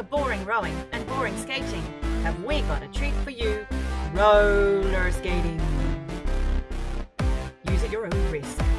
for boring rowing and boring skating, have we got a treat for you roller skating. Use at your own risk.